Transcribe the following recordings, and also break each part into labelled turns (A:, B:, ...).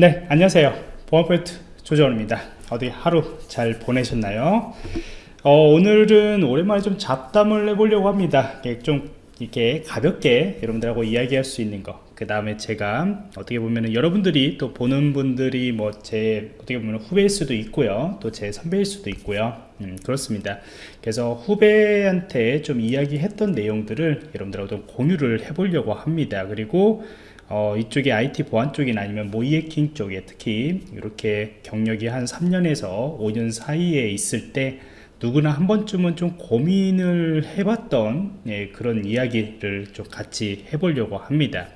A: 네 안녕하세요. 보안포인트 조정원입니다. 어디 하루 잘 보내셨나요? 어, 오늘은 오랜만에 좀 잡담을 해보려고 합니다. 좀 이렇게 가볍게 여러분들하고 이야기할 수 있는 거. 그 다음에 제가 어떻게 보면 여러분들이 또 보는 분들이 뭐 제 어떻게 보면 후배일 수도 있고요. 또 제 선배일 수도 있고요. 음, 그렇습니다. 그래서 후배한테 좀 이야기했던 내용들을 여러분들하고 좀 공유를 해보려고 합니다. 그리고 어, 이쪽에 IT 보안 쪽이나 아니면 모이해킹 쪽에 특히 이렇게 경력이 한 3년에서 5년 사이에 있을 때 누구나 한 번쯤은 좀 고민을 해봤던 예, 그런 이야기를 좀 같이 해보려고 합니다.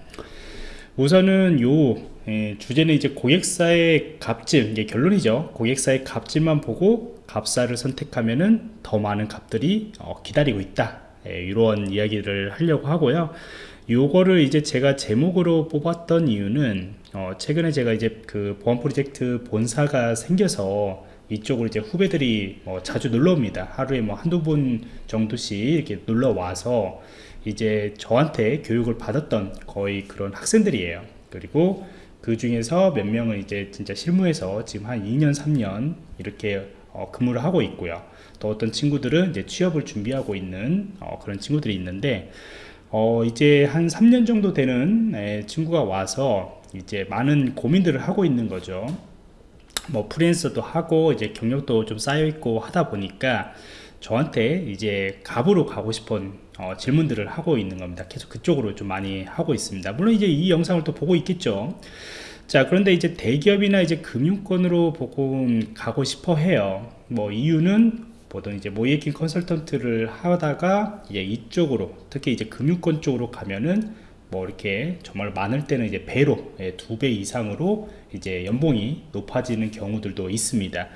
A: 우선은 요 예, 주제는 이제 고객사의 값질 이게 결론이죠. 고객사의 값질만 보고 값사를 선택하면은 더 많은 값들이 어, 기다리고 있다. 예, 이런 이야기를 하려고 하고요. 요거를 이제 제가 제목으로 뽑았던 이유는 어, 최근에 제가 이제 그 보안 프로젝트 본사가 생겨서 이쪽으로 이제 후배들이 뭐 자주 놀러 옵니다. 하루에 뭐 한두 분 정도씩 이렇게 놀러 와서 이제 저한테 교육을 받았던 거의 그런 학생들이에요. 그리고 그 중에서 몇 명은 이제 진짜 실무에서 지금 한 2년 3년 이렇게 어, 근무를 하고 있고요. 또 어떤 친구들은 이제 취업을 준비하고 있는 어, 그런 친구들이 있는데 어, 이제 한 3년 정도 되는 에, 친구가 와서 이제 많은 고민들을 하고 있는 거죠. 뭐 프리랜서도 하고 이제 경력도 좀 쌓여 있고 하다 보니까 저한테 이제 갑으로 가고 싶은 어, 질문들을 하고 있는 겁니다. 계속 그쪽으로 좀 많이 하고 있습니다. 물론 이제 이 영상을 또 보고 있겠죠. 자 그런데 이제 대기업이나 이제 금융권으로 보고 가고 싶어 해요. 뭐 이유는 보통 이제 모이킹 컨설턴트를 하다가 이제 이쪽으로 특히 이제 금융권 쪽으로 가면은 뭐 이렇게 정말 많을 때는 이제 배로 예, 두배 이상으로 이제 연봉이 높아지는 경우들도 있습니다.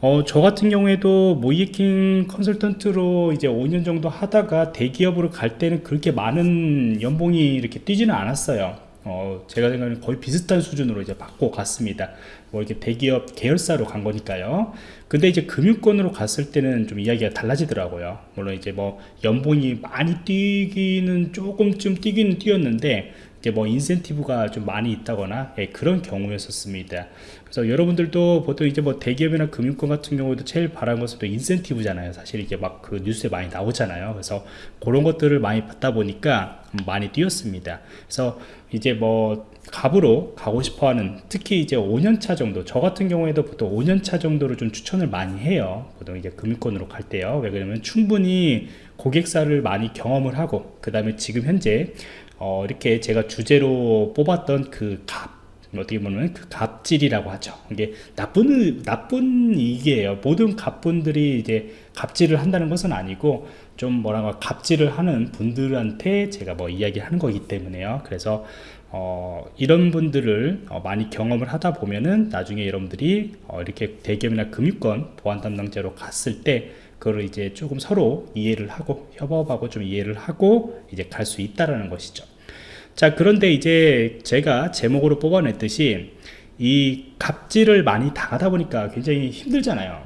A: 어, 저 같은 경우에도 모이킹 컨설턴트로 이제 5년 정도 하다가 대기업으로 갈 때는 그렇게 많은 연봉이 이렇게 뛰지는 않았어요 어, 제가 생각하는 거의 비슷한 수준으로 이제 받고 갔습니다. 뭐 이렇게 대기업 계열사로 간 거니까요. 근데 이제 금융권으로 갔을 때는 좀 이야기가 달라지더라고요. 물론 이제 뭐 연봉이 많이 뛰기는 조금쯤 뛰기는 뛰었는데 이제 뭐 인센티브가 좀 많이 있다거나 예, 그런 경우였었습니다. 그래서 여러분들도 보통 이제 뭐 대기업이나 금융권 같은 경우도 제일 바라는 것은 또 인센티브잖아요. 사실 이게 막 그 뉴스에 많이 나오잖아요. 그래서 그런 것들을 많이 받다 보니까 많이 뛰었습니다. 그래서 이제 뭐 갑으로 가고 싶어하는 특히 이제 5년차 정도 저 같은 경우에도 보통 5년차 정도로 좀 추천을 많이 해요 보통 이제 금융권으로 갈 때요 왜 그러면 충분히 고객사를 많이 경험을 하고 그 다음에 지금 현재 어 이렇게 제가 주제로 뽑았던 그 갑 어떻게 보면 그 갑질이라고 하죠. 이게 나쁜 나쁜 이게요. 모든 갑분들이 이제 갑질을 한다는 것은 아니고 좀 뭐라고 갑질을 하는 분들한테 제가 뭐 이야기하는 거기 때문에요. 그래서 어, 이런 분들을 어, 많이 경험을 하다 보면은 나중에 여러분들이 어, 이렇게 대기업이나 금융권 보안 담당자로 갔을 때 그거를 이제 조금 서로 이해를 하고 협업하고 좀 이해를 하고 이제 갈 수 있다라는 것이죠 자 그런데 이제 제가 제목으로 뽑아냈듯이 이 갑질을 많이 당하다 보니까 굉장히 힘들잖아요.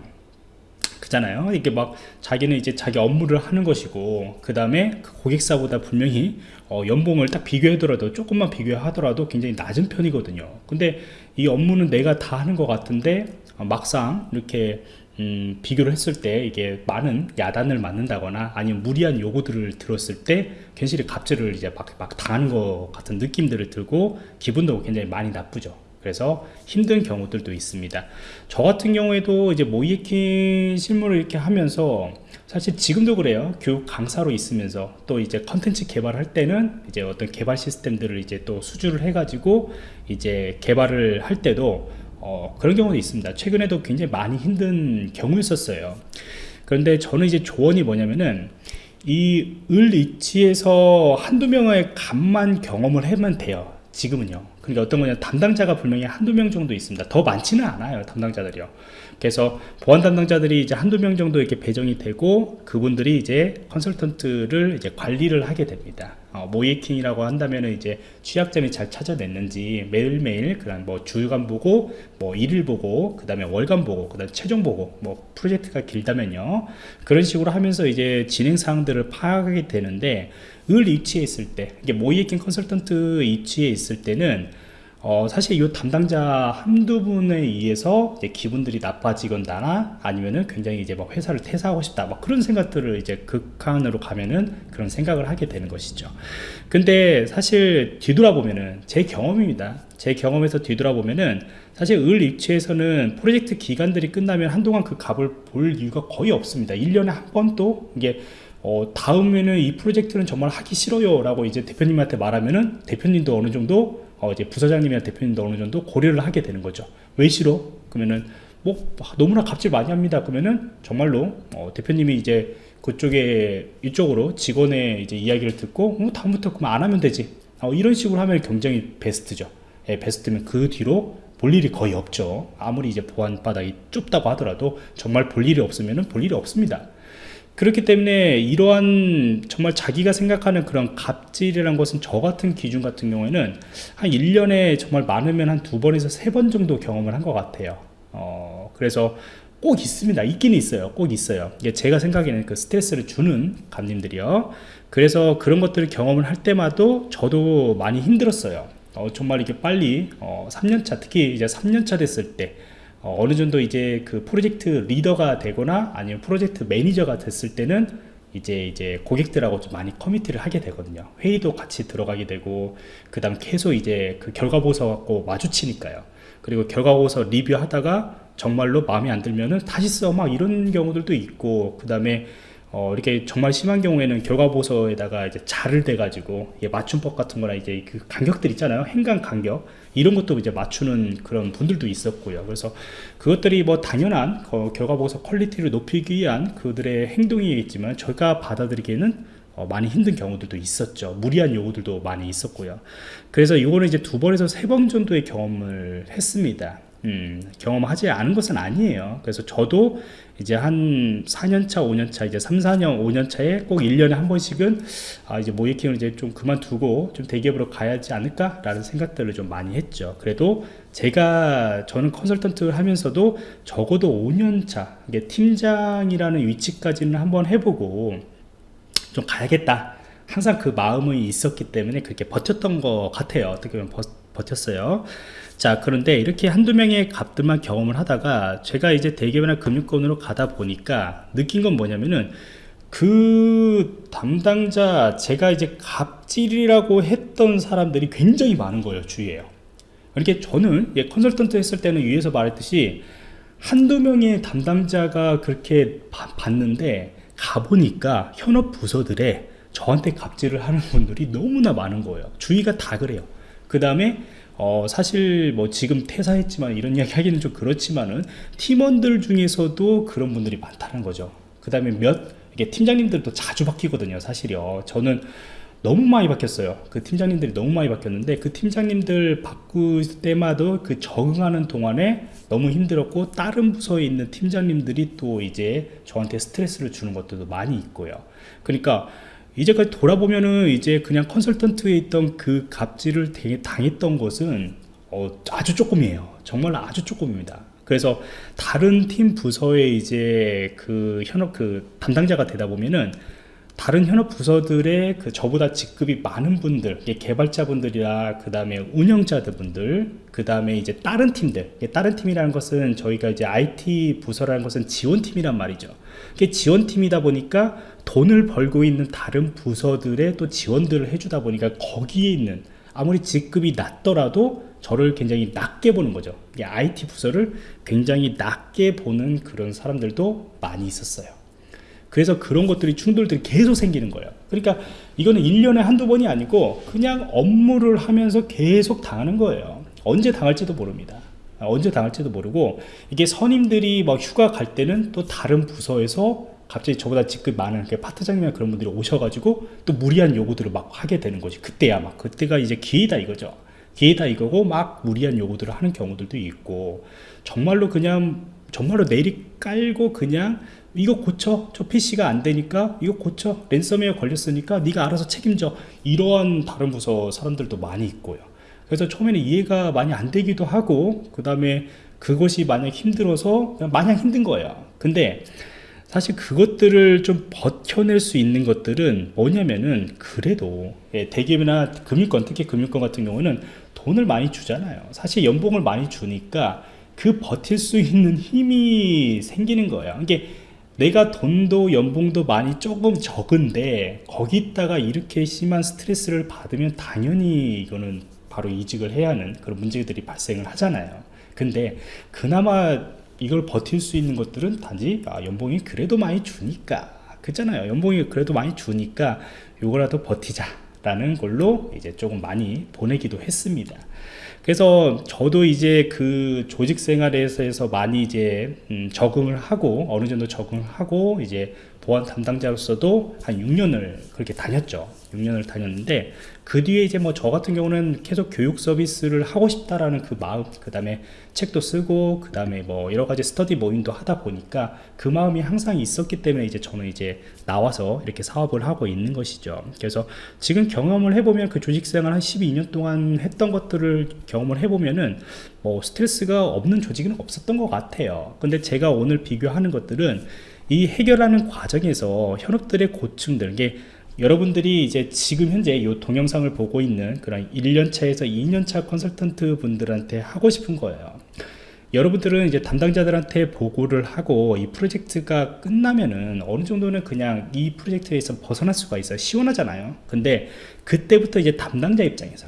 A: 그잖아요. 이게 막 자기는 이제 자기 업무를 하는 것이고 그 다음에 그 고객사보다 분명히 어, 연봉을 딱 비교하더라도 조금만 비교하더라도 굉장히 낮은 편이거든요. 근데 이 업무는 내가 다 하는 것 같은데 어, 막상 이렇게 음, 비교를 했을 때 이게 많은 야단을 맞는다거나 아니면 무리한 요구들을 들었을 때 괜시리 갑질을 이제 막, 막 당하는 것 같은 느낌들을 들고 기분도 굉장히 많이 나쁘죠. 그래서 힘든 경우들도 있습니다. 저 같은 경우에도 이제 모이에킹 실무를 이렇게 하면서 사실 지금도 그래요. 교육 강사로 있으면서 또 이제 컨텐츠 개발할 때는 이제 어떤 개발 시스템들을 이제 또 수주를 해 가지고 이제 개발을 할 때도 어, 그런 경우도 있습니다. 최근에도 굉장히 많이 힘든 경우였었어요. 그런데 저는 이제 조언이 뭐냐면은 이 을 위치에서 한두 명의 값만 경험을 하면 돼요 지금은요. 그러니까 어떤 거냐 담당자가 분명히 한두 명 정도 있습니다. 더 많지는 않아요 담당자들이요 그래서 보안 담당자들이 이제 한두 명 정도 이렇게 배정이 되고 그분들이 이제 컨설턴트를 이제 관리를 하게 됩니다. 어, 모이킹이라고 한다면 이제 취약점이 잘 찾아냈는지 매일매일 그런 뭐 주간 보고 뭐 일일 보고 그 다음에 월간 보고 그 다음에 최종 보고 뭐 프로젝트가 길다면요. 그런 식으로 하면서 이제 진행 사항들을 파악하게 되는데 을 위치에 있을 때 이게 모이킹 컨설턴트 위치에 있을 때는 어, 사실 이 담당자 한두 분에 의해서 기분들이 나빠지거나 아니면은 굉장히 이제 막 회사를 퇴사하고 싶다 막 그런 생각들을 이제 극한으로 가면은 그런 생각을 하게 되는 것이죠. 근데 사실 뒤돌아보면은 제 경험입니다. 제 경험에서 뒤돌아보면은 사실 을 입체에서는 프로젝트 기간들이 끝나면 한동안 그 값을 볼 이유가 거의 없습니다. 1년에 한 번도 이게 어, 다음에는 이 프로젝트는 정말 하기 싫어요 라고 이제 대표님한테 말하면은 대표님도 어느 정도 어, 이제 부서장님이나 대표님도 어느 정도 고려를 하게 되는 거죠. 왜 싫어? 그러면은 뭐 너무나 값질 많이 합니다. 그러면은 정말로 어, 대표님이 이제 그쪽에 이쪽으로 직원의 이제 이야기를 듣고 어, 다음부터 그만 안 하면 되지. 어, 이런 식으로 하면 굉장히 베스트죠. 예, 베스트면 그 뒤로 볼 일이 거의 없죠. 아무리 이제 보안 바닥이 좁다고 하더라도 정말 볼 일이 없으면은 볼 일이 없습니다 그렇기 때문에 이러한 정말 자기가 생각하는 그런 갑질이라는 것은 저 같은 기준 같은 경우에는 한 1년에 정말 많으면 한 두 번에서 세 번 정도 경험을 한 것 같아요. 어, 그래서 꼭 있습니다. 있긴 있어요. 꼭 있어요. 이게 제가 생각에는 그 스트레스를 주는 고객님들이요. 그래서 그런 것들을 경험을 할 때마다 저도 많이 힘들었어요. 어, 정말 이게 빨리 어, 3년차 특히 이제 3년차 됐을 때 어느 정도 이제 그 프로젝트 리더가 되거나 아니면 프로젝트 매니저가 됐을 때는 이제 이제 고객들하고 좀 많이 committee를 하게 되거든요. 회의도 같이 들어가게 되고 그 다음 계속 이제 그 결과 보고서 갖고 마주치니까요. 그리고 결과 보고서 리뷰하다가 정말로 마음에 안 들면은 다시 써 막 이런 경우들도 있고 그 다음에 어, 이렇게 정말 심한 경우에는 결과보고서에다가 이제 자를 대가지고 맞춤법 같은 거나 이제 그 간격들 있잖아요. 행간 간격. 이런 것도 이제 맞추는 그런 분들도 있었고요. 그래서 그것들이 뭐 당연한 어, 결과보고서 quality를 높이기 위한 그들의 행동이겠지만 저희가 받아들이기에는 어, 많이 힘든 경우들도 있었죠. 무리한 요구들도 많이 있었고요. 그래서 이거는 이제 두 번에서 세 번 정도의 경험을 했습니다. 음, 경험하지 않은 것은 아니에요. 그래서 저도 이제 한 4년차, 5년차, 이제 3, 4년, 5년차에 꼭 1년에 한 번씩은 아, 이제 모이킹을 이제 좀 그만두고 좀 대기업으로 가야지 않을까라는 생각들을 좀 많이 했죠. 그래도 제가 저는 컨설턴트를 하면서도 적어도 5년차, 이게 팀장이라는 위치까지는 한번 해보고 좀 가야겠다. 항상 그 마음이 있었기 때문에 그렇게 버텼던 것 같아요. 어떻게 보면 버, 버텼어요. 자 그런데 이렇게 한두 명의 값들만 경험을 하다가 제가 이제 대기업이나 금융권으로 가다 보니까 느낀 건 뭐냐면은 그 담당자 제가 이제 갑질이라고 했던 사람들이 굉장히 많은 거예요 주위에요. 이렇게 저는 예, 컨설턴트 했을 때는 위에서 말했듯이 한두 명의 담당자가 그렇게 바, 봤는데 가보니까 현업 부서들에 저한테 갑질을 하는 분들이 너무나 많은 거예요. 주위가 다 그래요. 그 다음에 어, 사실 뭐 지금 퇴사했지만 이런 이야기 하기는 좀 그렇지만은 팀원들 중에서도 그런 분들이 많다는 거죠. 그 다음에 몇 이게 팀장님들도 자주 바뀌거든요 사실요. 저는 너무 많이 바뀌었어요. 그 팀장님들이 너무 많이 바뀌었는데 그 팀장님들 바꿀 때마다 그 적응하는 동안에 너무 힘들었고 다른 부서에 있는 팀장님들이 또 이제 저한테 스트레스를 주는 것들도 많이 있고요. 그러니까 이제까지 돌아보면은 이제 그냥 컨설턴트에 있던 그 갑질을 당했던 것은 어, 아주 조금이에요. 정말 아주 조금입니다. 그래서 다른 팀 부서에 이제 그 현업 그 담당자가 되다 보면은 다른 현업 부서들의 그 저보다 직급이 많은 분들 개발자분들이나 그 다음에 운영자들 분들 그 다음에 이제 다른 팀들. 다른 팀이라는 것은 저희가 이제 IT 부서라는 것은 지원팀이란 말이죠. 이게 지원팀이다 보니까 돈을 벌고 있는 다른 부서들의 또 지원들을 해주다 보니까 거기에 있는 아무리 직급이 낮더라도 저를 굉장히 낮게 보는 거죠. IT 부서를 굉장히 낮게 보는 그런 사람들도 많이 있었어요 그래서 그런 것들이 충돌들이 계속 생기는 거예요. 그러니까 이거는 1년에 한두 번이 아니고 그냥 업무를 하면서 계속 당하는 거예요. 언제 당할지도 모릅니다. 언제 당할지도 모르고 이게 선임들이 막 휴가 갈 때는 또 다른 부서에서 갑자기 저보다 직급 많은 그 파트장님이나 그런 분들이 오셔가지고 또 무리한 요구들을 막 하게 되는 거지. 그때야 막. 그때가 이제 기회다 이거죠. 기회다 이거고 막 무리한 요구들을 하는 경우들도 있고 정말로 그냥 정말로 내리 깔고 그냥 이거 고쳐. 저 PC가 안 되니까 이거 고쳐. 랜섬웨어 걸렸으니까 네가 알아서 책임져. 이러한 다른 부서 사람들도 많이 있고요. 그래서 처음에는 이해가 많이 안 되기도 하고 그 다음에 그것이 만약 힘들어서 마냥 힘든 거예요. 근데 사실 그것들을 좀 버텨낼 수 있는 것들은 뭐냐면은 그래도 예, 대기업이나 금융권 특히 금융권 같은 경우는 돈을 많이 주잖아요. 사실 연봉을 많이 주니까 그 버틸 수 있는 힘이 생기는 거예요. 이게 내가 돈도 연봉도 많이 조금 적은데 거기다가 이렇게 심한 스트레스를 받으면 당연히 이거는 바로 이직을 해야 하는 그런 문제들이 발생을 하잖아요. 근데 그나마 이걸 버틸 수 있는 것들은 단지 아, 연봉이 그래도 많이 주니까. 그잖아요. 연봉이 그래도 많이 주니까 요거라도 버티자 라는 걸로 이제 조금 많이 보내기도 했습니다. 그래서 저도 이제 그 조직 생활에서 많이 이제 음 적응을 하고 어느 정도 적응을 하고 이제 보안 담당자로서도 한 6년을 그렇게 다녔죠. 6년을 다녔는데 그 뒤에 이제 뭐 저 같은 경우는 계속 교육 서비스를 하고 싶다라는 그 마음 그 다음에 책도 쓰고 그 다음에 뭐 여러 가지 스터디 모임도 하다 보니까 그 마음이 항상 있었기 때문에 이제 저는 이제 나와서 이렇게 사업을 하고 있는 것이죠. 그래서 지금 경험을 해보면 그 조직생활 한 12년 동안 했던 것들을 경험을 해보면은 뭐 스트레스가 없는 조직은 없었던 것 같아요. 근데 제가 오늘 비교하는 것들은 이 해결하는 과정에서 현업들의 고충들 게 여러분들이 이제 지금 현재 이 동영상을 보고 있는 그런 1년차에서 2년차 컨설턴트 분들한테 하고 싶은 거예요. 여러분들은 이제 담당자들한테 보고를 하고 이 프로젝트가 끝나면은 어느 정도는 그냥 이 프로젝트에서 벗어날 수가 있어요. 시원하잖아요. 근데 그때부터 이제 담당자 입장에서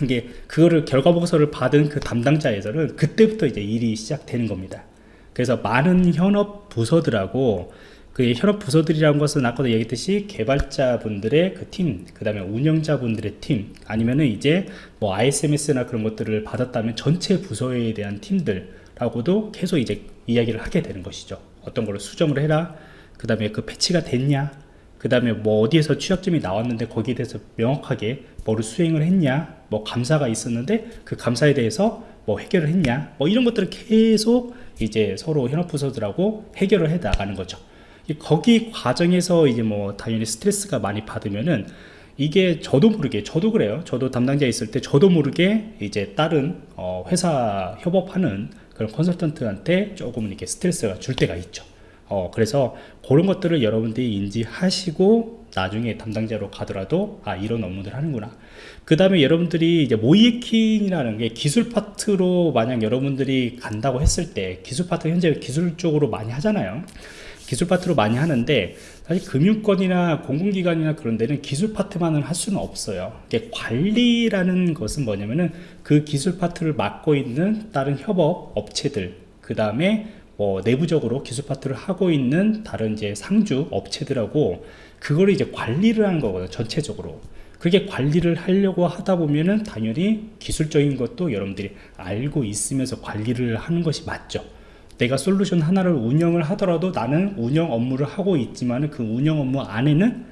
A: 이게 그거를 결과 보고서를 받은 그 담당자에서는 그때부터 이제 일이 시작되는 겁니다. 그래서 많은 현업 부서들하고 그 현업 부서들이라는 것은 아까도 얘기했듯이 개발자분들의 그 팀, 그 다음에 운영자분들의 팀, 아니면은 이제 뭐 ISMS나 그런 것들을 받았다면 전체 부서에 대한 팀들하고도 계속 이제 이야기를 하게 되는 것이죠. 어떤 걸로 수정을 해라. 그 다음에 그 패치가 됐냐. 그 다음에 뭐 어디에서 취약점이 나왔는데 거기에 대해서 명확하게 뭐를 수행을 했냐. 뭐 감사가 있었는데 그 감사에 대해서 뭐 해결을 했냐. 뭐 이런 것들을 계속 이제 서로 현업 부서들하고 해결을 해 나가는 거죠. 거기 과정에서 이제 뭐 당연히 스트레스가 많이 받으면은 이게 저도 모르게 저도 그래요. 저도 담당자 있을 때 저도 모르게 이제 다른 어 회사 협업하는 그런 컨설턴트한테 조금 이렇게 스트레스가 줄 때가 있죠. 어 그래서 그런 것들을 여러분들이 인지하시고 나중에 담당자로 가더라도 아 이런 업무들 하는구나. 그 다음에 여러분들이 이제 모이에킹이라는 게 기술 파트로 만약 여러분들이 간다고 했을 때 기술 파트 현재 기술 쪽으로 많이 하잖아요 기술 파트로 많이 하는데 사실 금융권이나 공공기관이나 그런 데는 기술 파트만을 할 수는 없어요. 관리라는 것은 뭐냐면은 그 기술 파트를 맡고 있는 다른 협업 업체들 그 다음에 뭐 내부적으로 기술 파트를 하고 있는 다른 이제 상주 업체들하고 그거를 이제 관리를 하는 거거든요 전체적으로. 그게 관리를 하려고 하다 보면은 당연히 기술적인 것도 여러분들이 알고 있으면서 관리를 하는 것이 맞죠 내가 솔루션 하나를 운영을 하더라도 나는 운영 업무를 하고 있지만 그 운영 업무 안에는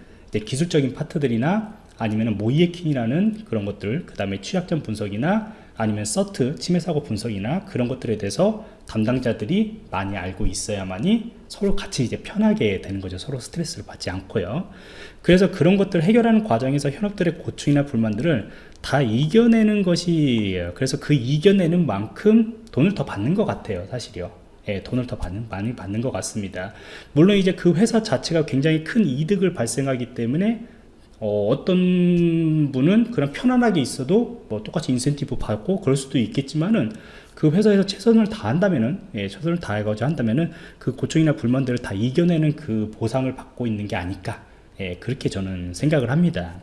A: 기술적인 파트들이나 아니면 모이에킹이라는 그런 것들 그 다음에 취약점 분석이나 아니면 서트 침해 사고 분석이나 그런 것들에 대해서 담당자들이 많이 알고 있어야만이 서로 같이 이제 편하게 되는 거죠. 서로 스트레스를 받지 않고요. 그래서 그런 것들을 해결하는 과정에서 현업들의 고충이나 불만들을 다 이겨내는 것이 그래서 그 이겨내는 만큼 돈을 더 받는 것 같아요 사실이요 예, 돈을 더 받는, 많이 받는 것 같습니다. 물론 이제 그 회사 자체가 굉장히 큰 이득을 발생하기 때문에 어, 떤 분은 그냥 편안하게 있어도 뭐 똑같이 인센티브 받고 그럴 수도 있겠지만은 그 회사에서 최선을 다한다면은 예, 최선을 다해가지고 한다면은 그 고충이나 불만들을 다 이겨내는 그 보상을 받고 있는 게 아닐까 예, 그렇게 저는 생각을 합니다.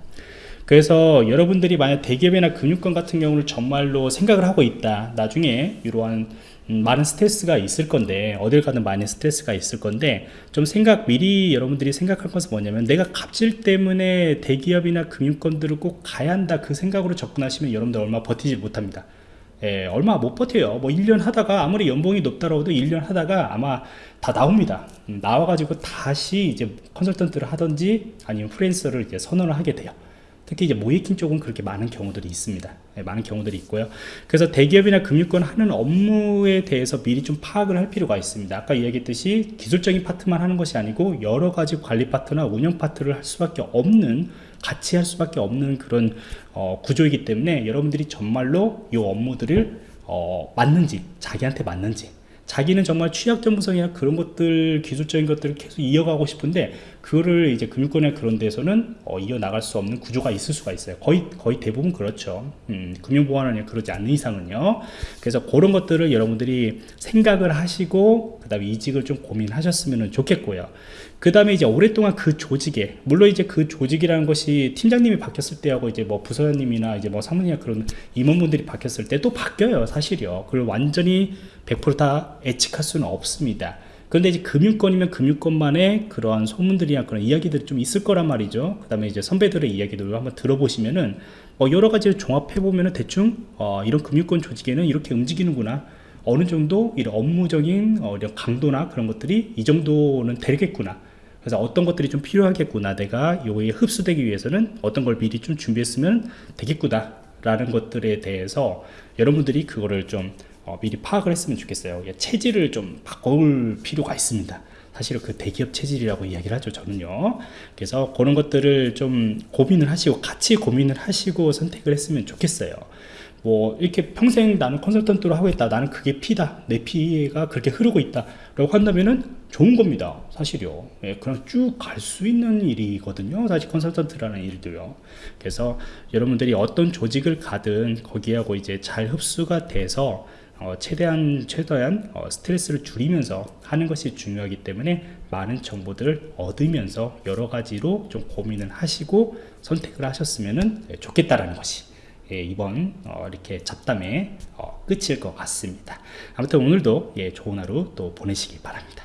A: 그래서 여러분들이 만약 대기업이나 금융권 같은 경우를 정말로 생각을 하고 있다. 나중에 이러한 음, 많은 스트레스가 있을 건데 어딜 가든 많은 스트레스가 있을 건데 좀 생각 미리 여러분들이 생각할 것은 뭐냐면 내가 갑질 때문에 대기업이나 금융권들을 꼭 가야 한다. 그 생각으로 접근하시면 여러분들 얼마 버티지 못합니다. 예, 얼마 못 버텨요. 뭐 1년 하다가 아무리 연봉이 높다고 해도 1년 하다가 아마 다 나옵니다. 음, 나와가지고 다시 이제 컨설턴트를 하든지 아니면 프랜서를 이제 선언을 하게 돼요 특히 이제 모이킹 쪽은 그렇게 많은 경우들이 있습니다. 네, 많은 경우들이 있고요. 그래서 대기업이나 금융권 하는 업무에 대해서 미리 좀 파악을 할 필요가 있습니다. 아까 이야기했듯이 기술적인 파트만 하는 것이 아니고 여러 가지 관리 파트나 운영 파트를 할 수밖에 없는 같이 할 수밖에 없는 그런 어, 구조이기 때문에 여러분들이 정말로 이 업무들을 어, 맞는지 자기한테 맞는지 자기는 정말 취약 전문성이나 그런 것들 기술적인 것들을 계속 이어가고 싶은데 그거를 이제 금융권의 그런 데서는 어, 이어 나갈 수 없는 구조가 있을 수가 있어요. 거의 거의 대부분 그렇죠. 음, 금융보안은 그러지 않는 이상은요. 그래서 그런 것들을 여러분들이 생각을 하시고 그 다음에 이직을 좀 고민하셨으면 좋겠고요. 그 다음에 이제 오랫동안 그 조직에 물론 이제 그 조직이라는 것이 팀장님이 바뀌었을 때하고 이제 뭐 부서장님이나 이제 뭐 사무님이나 그런 임원분들이 바뀌었을 때 또 바뀌어요 사실이요 그걸 완전히 100%다 예측할 수는 없습니다 그런데 이제 금융권이면 금융권만의 그러한 소문들이나 그런 이야기들이 좀 있을 거란 말이죠. 그 다음에 이제 선배들의 이야기들을 한번 들어보시면은 어 여러 가지를 종합해 보면은 대충 어 이런 금융권 조직에는 이렇게 움직이는구나. 어느 정도 이런 업무적인 어 이런 강도나 그런 것들이 이 정도는 되겠구나. 그래서 어떤 것들이 좀 필요하겠구나. 내가 요에 흡수되기 위해서는 어떤 걸 미리 좀 준비했으면 되겠구나 라는 것들에 대해서 여러분들이 그거를 좀 어, 미리 파악을 했으면 좋겠어요. 예, 체질을 좀 바꿀 필요가 있습니다. 사실은 그 대기업 체질이라고 이야기를 하죠 저는요. 그래서 그런 것들을 좀 고민을 하시고 같이 고민을 하시고 선택을 했으면 좋겠어요. 뭐 이렇게 평생 나는 컨설턴트로 하고 있다. 나는 그게 피다. 내 피가 그렇게 흐르고 있다 라고 한다면은 좋은 겁니다 사실요. 예, 그냥 쭉 갈 수 있는 일이거든요 사실 컨설턴트라는 일도요. 그래서 여러분들이 어떤 조직을 가든 거기하고 이제 잘 흡수가 돼서 어, 최대한 최대한 어, 스트레스를 줄이면서 하는 것이 중요하기 때문에 많은 정보들을 얻으면서 여러 가지로 좀 고민을 하시고 선택을 하셨으면 좋겠다라는 것이 예, 이번 어, 이렇게 잡담의 어, 끝일 것 같습니다. 아무튼 오늘도 예, 좋은 하루 또 보내시기 바랍니다.